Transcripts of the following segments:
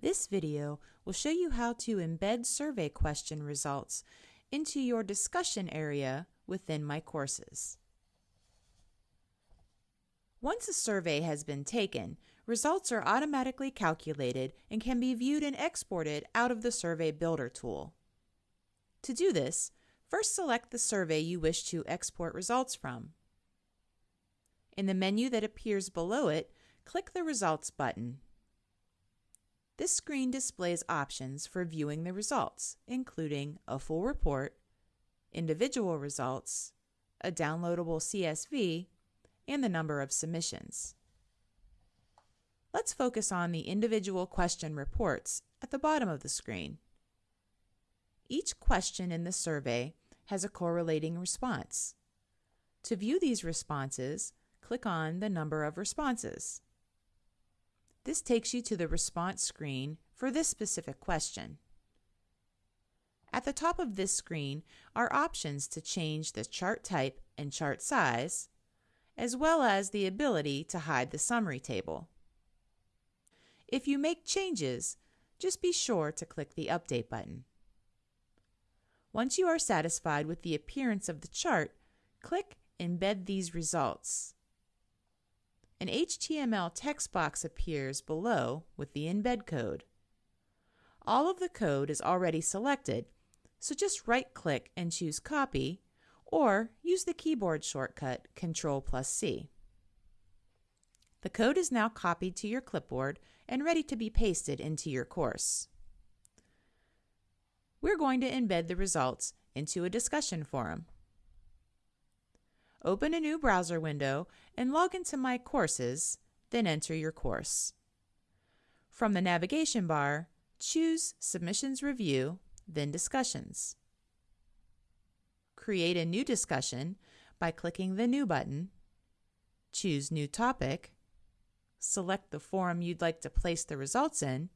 This video will show you how to embed survey question results into your discussion area within My Courses. Once a survey has been taken, results are automatically calculated and can be viewed and exported out of the Survey Builder tool. To do this, first select the survey you wish to export results from. In the menu that appears below it, click the Results button. This screen displays options for viewing the results, including a full report, individual results, a downloadable CSV, and the number of submissions. Let's focus on the individual question reports at the bottom of the screen. Each question in the survey has a correlating response. To view these responses, click on the number of responses. This takes you to the response screen for this specific question. At the top of this screen are options to change the chart type and chart size, as well as the ability to hide the summary table. If you make changes, just be sure to click the Update button. Once you are satisfied with the appearance of the chart, click Embed these results. An HTML text box appears below with the embed code. All of the code is already selected, so just right-click and choose Copy, or use the keyboard shortcut Ctrl plus C. The code is now copied to your clipboard and ready to be pasted into your course. We're going to embed the results into a discussion forum. Open a new browser window and log into My Courses, then enter your course. From the navigation bar, choose Submissions Review, then Discussions. Create a new discussion by clicking the New button, choose New Topic, select the forum you'd like to place the results in,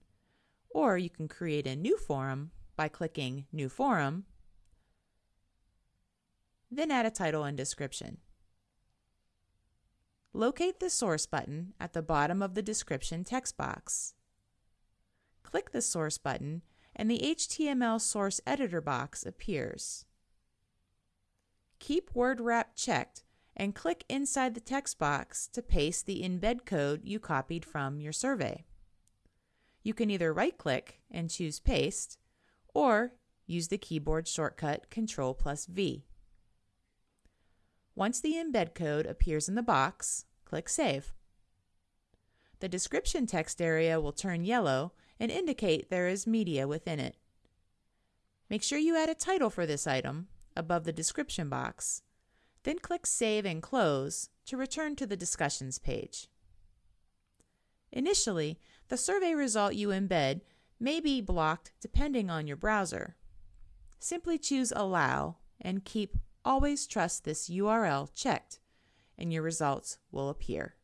or you can create a new forum by clicking New Forum then add a title and description. Locate the Source button at the bottom of the description text box. Click the Source button and the HTML Source Editor box appears. Keep Word Wrap checked and click inside the text box to paste the embed code you copied from your survey. You can either right-click and choose Paste, or use the keyboard shortcut Ctrl plus V. Once the embed code appears in the box, click Save. The description text area will turn yellow and indicate there is media within it. Make sure you add a title for this item above the description box, then click Save and Close to return to the Discussions page. Initially, the survey result you embed may be blocked depending on your browser. Simply choose Allow and keep Always trust this URL checked and your results will appear.